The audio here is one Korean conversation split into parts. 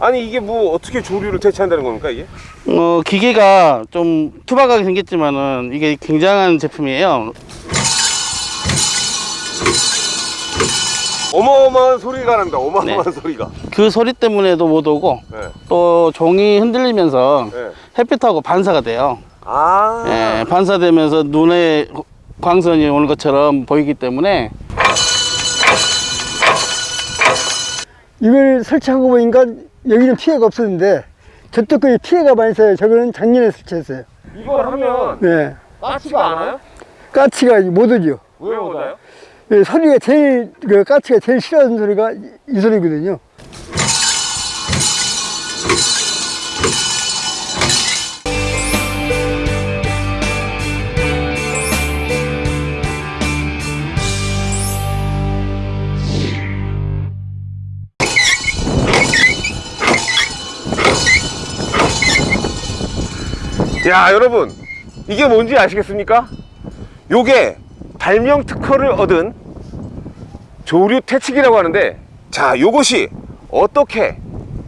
아니 이게 뭐 어떻게 조류를 대체한다는 겁니까 이게? 어, 기계가 좀 투박하게 생겼지만은 이게 굉장한 제품이에요. 어마어마한 소리가 난다 어마어마한 소리가 그 소리 때문에도 못 오고 네. 또 종이 흔들리면서 네. 햇빛하고 반사가 돼요. 아 예, 반사되면서 눈에 광선이 오는 것처럼 보이기 때문에 이걸 설치하고 보니까 여기는 피해가 없었는데 저쪽 거에 피해가 많이 있어요. 저거는 작년에 설치했어요. 이걸 하면 네. 까치가 안 와요? 까치가 못 오죠. 왜 오나요? 예, 소리가 제일, 그 까치가 제일 싫어하는 소리가 이, 이 소리거든요. 야 여러분 이게 뭔지 아시겠습니까? 요게 발명 특허를 얻은 조류 퇴치기라고 하는데 자 요것이 어떻게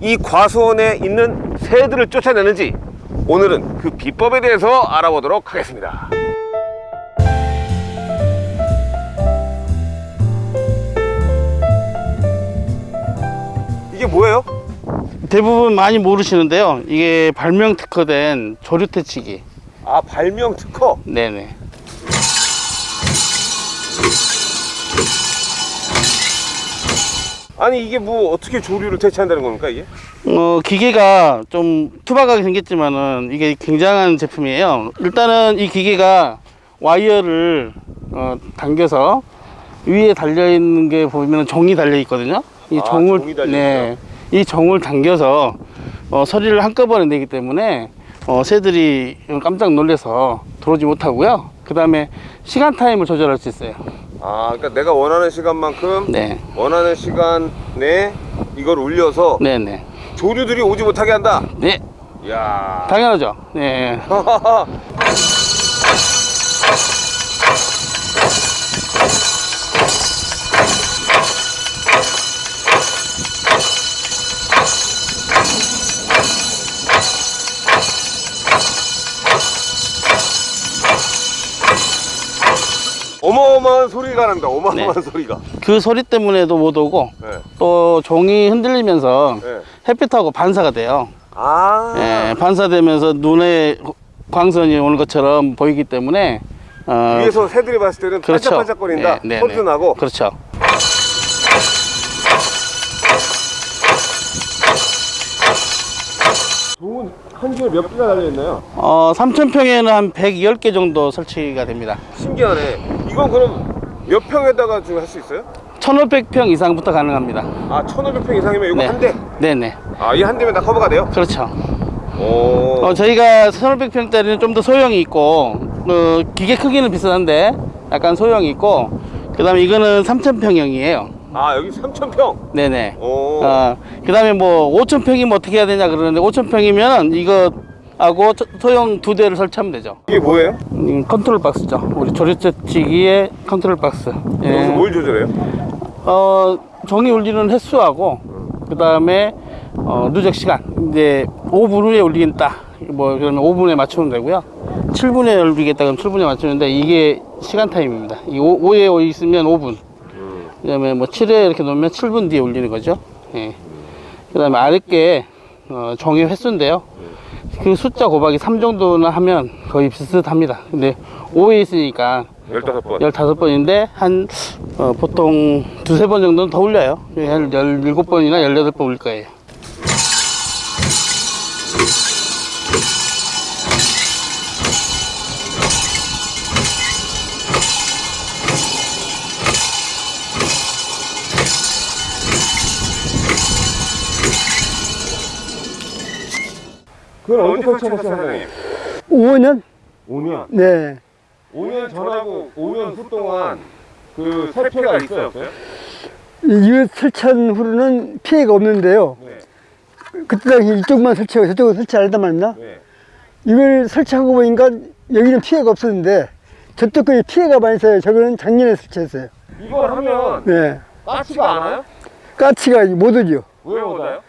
이 과수원에 있는 새들을 쫓아내는지 오늘은 그 비법에 대해서 알아보도록 하겠습니다 이게 뭐예요? 대부분 많이 모르시는데요. 이게 발명 특허된 조류 퇴치기. 아 발명 특허 네네. 아니 이게 뭐 어떻게 조류를 대체한다는 겁니까 이게? 어, 기계가 좀 투박하게 생겼지만은 이게 굉장한 제품이에요. 일단은 이 기계가 와이어를 어, 당겨서 위에 달려 있는 게 보면 종이 달려 있거든요. 이 아, 종을 네, 이 종을 당겨서 어, 소리를 한꺼번에 내기 때문에 어, 새들이 깜짝 놀래서 들어오지 못하고요. 그 다음에 시간 타임을 조절할 수 있어요. 아 그러니까 내가 원하는 시간만큼 네, 원하는 시간 내에 이걸 울려서 네, 네, 조류들이 오지 못하게 한다 네, 이야 당연하죠. 네. 어마어마한 소리가 난다 어마어마한 소리가 그 소리 때문에도 못 오고 네. 또 종이 흔들리면서 네. 햇빛하고 반사가 돼요. 아 예, 반사되면서 눈에 광선이 오는 것처럼 보이기 때문에 어, 위에서 새들이 봤을 때는 그렇죠. 반짝반짝거린다 네, 네, 소리도 네. 나고 그렇죠. 종은 한 줄에 몇 개가 달려있나요? 어, 3,000평에는 한 110개 정도 설치가 됩니다. 신기하네 이건 그럼 몇 평에다가 지금 할 수 있어요? 1,500평 이상부터 가능합니다. 아 1500평 이상이면 이거 네. 한 대? 네네. 아이 한 대면 다 커버가 돼요? 그렇죠. 오 어, 저희가 1,500평짜리는 좀 더 소형이 있고, 어, 기계 크기는 비슷한데, 약간 소형이 있고, 그 다음에 이거는 3,000평형이에요. 아 여기 3000평 네네. 오 어, 그 다음에 뭐 5,000평이면 어떻게 해야 되냐 그러는데 5,000평이면 이거 하고 저- 소형 두 대를 설치하면 되죠. 이게 뭐예요? 음, 컨트롤 박스죠. 우리 조리 대치기의 컨트롤 박스. 예. 여기서 뭘 조절해요? 어, 종이 울리는 횟수하고 그 다음에 어, 누적 시간. 이제 5분 후에 울리겠다. 뭐 그러면 5분에 맞추면 되고요. 7분에 울리겠다 그러면 7분에 맞추는데 이게 시간 타임입니다. 이 5, 5에 있으면 5분. 그 다음에 뭐 7에 이렇게 놓으면 7분 뒤에 울리는 거죠. 예. 그 다음에 아랫게 어, 종이 횟수인데요. 그 숫자 곱하기 3 정도는 하면 거의 비슷합니다. 근데 5에 있으니까 15번 15번인데 한 어, 보통 두세 번 정도는 더 울려요. 한 17번이나 18번 울 거예요. 그건 언제 설치하셨어요 사장님? 5년? 5년 네. 5년 전하고 5년 후 동안 그 설피가 있어요 없어요? 이거 설치한 후로는 피해가 없는데요. 네. 그때 당시 이쪽만 설치하고 저쪽은 설치 안 했단 말이나? 네. 이걸 설치하고 보니까 여기는 피해가 없었는데 저쪽 거에 피해가 많이 있어요. 저거는 작년에 설치했어요. 이걸 하면 네. 까치가 안 와요? 까치가 못 오죠. 왜 못 와요?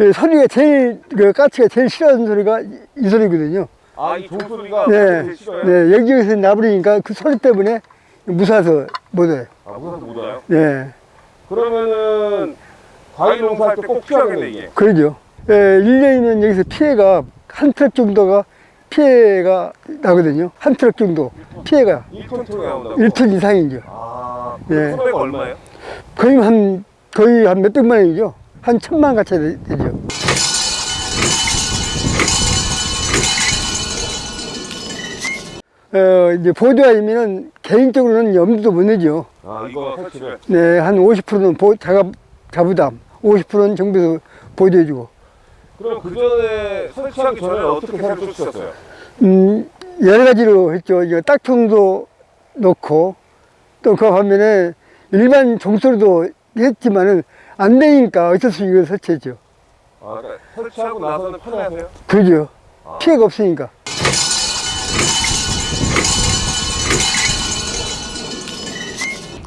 예, 소리가 제일, 그 까치가 제일 싫어하는 소리가 이, 이 소리거든요. 아, 이 종소리가 네. 제일 싫어요? 네, 여기저기서 나부리니까 그 소리 때문에 무서워서 못 와요. 아, 무서워서 못 와요? 네. 그러면은 과일 농사할 때 꼭 필요하겠네, 이게. 그러죠. 예, 1년이면 여기서 피해가 한 트럭 정도가 피해가 나거든요. 한 트럭 정도 피해가 1톤 통에 나온다고? 1톤 이상이죠. 아, 예. 그 소매가 얼마예요? 거의 한, 거의 한 몇백만 원이죠. 한 천만 가차 되- 되죠. 어, 이제 보조아니면은 개인적으로는 염두도 못 내죠. 아, 이거 설치를. 네, 한 50%는 보, 작업, 자부담, 50%는 정부에서 보조해주고. 그럼 그 전에 설치하기 전에 어떻게 새로 쫓으셨어요? 음, 여러 가지로 했죠. 이거 딱통도 넣고, 또 그 반면에 일반 종소리도 했지만은 안 되니까 어쩔 수 없이 이걸 설치했죠. 아, 그러니까 설치하고 나서는 편하세요? 그러죠. 아. 피해가 없으니까.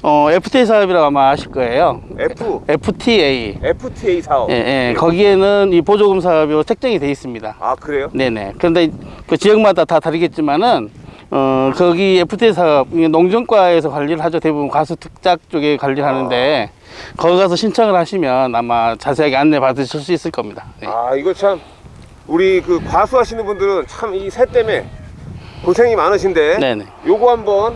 어, FTA 사업이라고 아마 아실 거예요. F, FTA. FTA 사업. 예, 예. 거기에는 이 보조금 사업이 책정이 돼 있습니다. 아, 그래요? 네네. 그런데 그 지역마다 다 다르겠지만은, 어, 거기 FTA 사업, 농정과에서 관리를 하죠. 대부분 과수 특작 쪽에 관리를 하는데, 거기 가서 신청을 하시면 아마 자세하게 안내 받으실 수 있을 겁니다. 네. 아, 이거 참 우리 그 과수 하시는 분들은 참 이 새 때문에 고생이 많으신데 네네. 요거 한번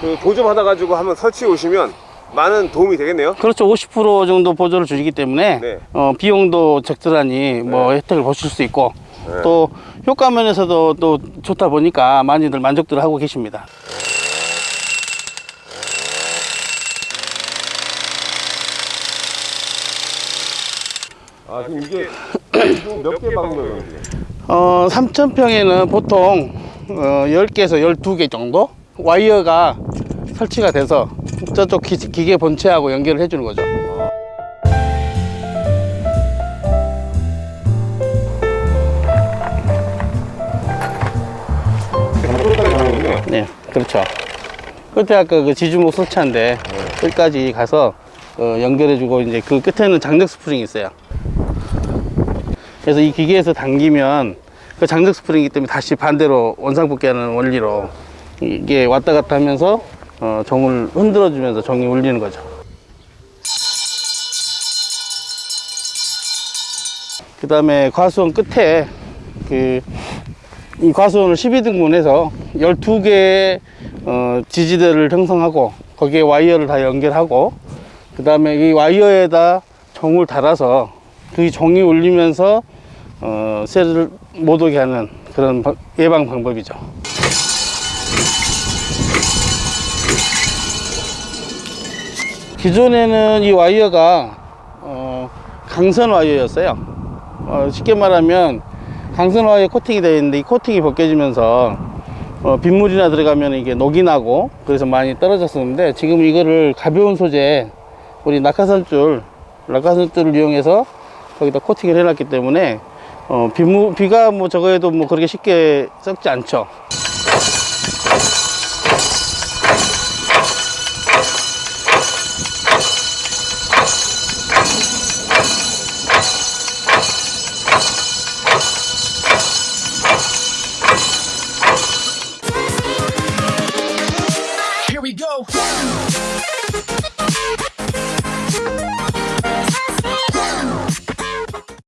그 보조 받아 가지고 한번 설치해 오시면 많은 도움이 되겠네요. 그렇죠. 50% 정도 보조를 주시기 때문에, 네. 어, 비용도 적절하니 뭐 혜택을 보실 수 있고, 네. 또 효과 면에서도 또 좋다 보니까 많이들 만족들 하고 계십니다. 아, 지금 이게 몇 개? 지금? 어, 3,000평에는 보통 어, 10개에서 12개 정도 와이어가 설치가 돼서 저쪽 기, 기계 본체하고 연결을 해주는 거죠. 네, 그렇죠. 끝에 아까 그 지주목 설치한데 끝까지 가서 어, 연결해주고 이제 그 끝에는 장력 스프링이 있어요. 그래서 이 기계에서 당기면 그 장력 스프링이기 때문에 다시 반대로 원상복귀하는 원리로 이게 왔다 갔다 하면서 어, 종을 흔들어 주면서 종이 울리는 거죠. 그 다음에 과수원 끝에 그 이 과수원을 12등분해서 12개의 어, 지지대를 형성하고 거기에 와이어를 다 연결하고 그 다음에 이 와이어에다 종을 달아서 그 종이 울리면서 어, 새를 못 오게 하는 그런 방- 예방 방법이죠. 기존에는 이 와이어가 어, 강선 와이어였어요. 어, 쉽게 말하면 강선 와이어 코팅이 되어 있는데 이 코팅이 벗겨지면서 어, 빗물이나 들어가면 이게 녹이 나고 그래서 많이 떨어졌었는데 지금 이거를 가벼운 소재 우리 낙하산줄 낙하산줄을 이용해서 거기다 코팅을 해놨기 때문에 어, 비무, 비가 뭐 저거에도 뭐 그렇게 쉽게 썩지 않죠.